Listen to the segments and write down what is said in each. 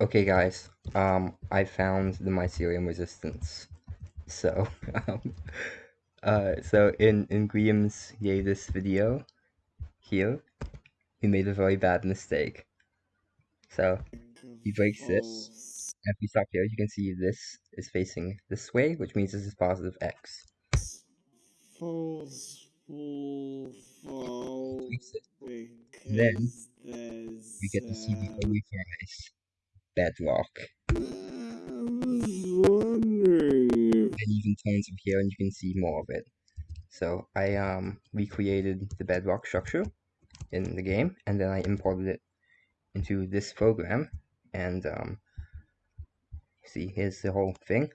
Okay, guys. Um, I found the mycelium resistance. So, um, uh, so in in Grian's yay this video here, he made a very bad mistake. So he breaks this. And if we stop here, you can see this is facing this way, which means this is positive x. Then we get to see the only prize bedrock. And even turns up here and you can see more of it. So I um recreated the bedrock structure in the game and then I imported it into this program and um see here's the whole thing.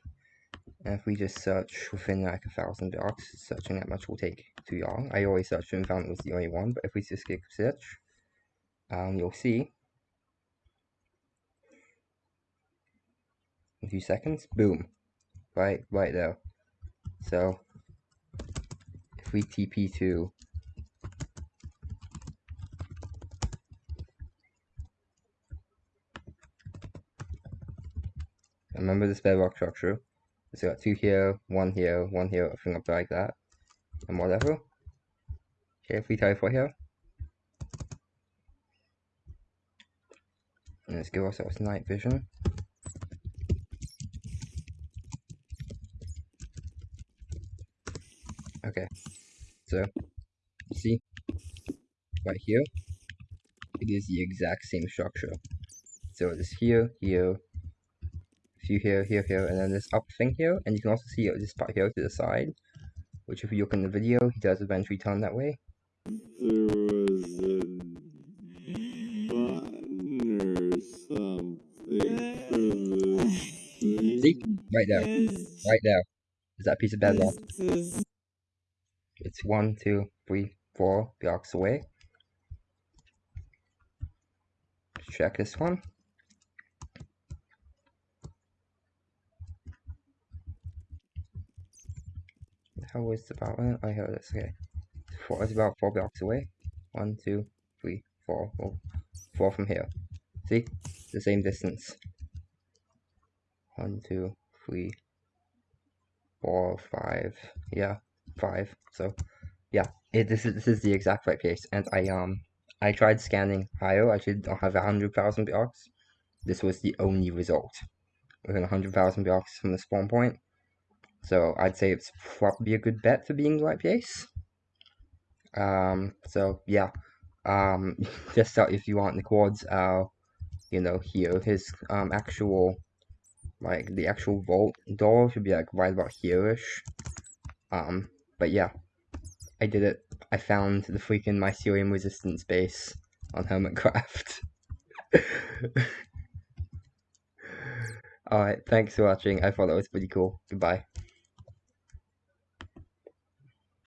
And if we just search within like a thousand blocks, searching that much will take too long. I always searched and found it was the only one, but if we just click search, um, you'll see few seconds, boom, right, right there. So if we TP to remember this bedrock structure. So got two here, one here, one here, everything up like that, and whatever. Okay, if we for here, and let's give ourselves night vision. Okay, so see right here, it is the exact same structure. So it is here, here, few here, here, here, and then this up thing here, and you can also see this part here to the side, which if you look in the video, he does eventually turn that way. There was a button or something See? Right there. Right there. Is that piece of bedrock? It's one, two, three, four blocks away. check this one. How was the power? Oh, I heard this. Okay, four. It's about four blocks away. One, two, three, four. Oh, four from here. See, the same distance. One, two, three, four, five. Yeah, five. So, yeah, it, this is this is the exact right place. And I um I tried scanning higher. I should have a hundred thousand blocks. This was the only result within a hundred thousand blocks from the spawn point. So I'd say it's probably a good bet for being the right place. Um, so yeah, um, just out if you want the quads, uh, you know, here, his um, actual, like, the actual vault door should be, like, right about here-ish. Um, but yeah, I did it. I found the freaking mycelium resistance base on Hermitcraft. Alright, thanks for watching. I thought that was pretty cool. Goodbye.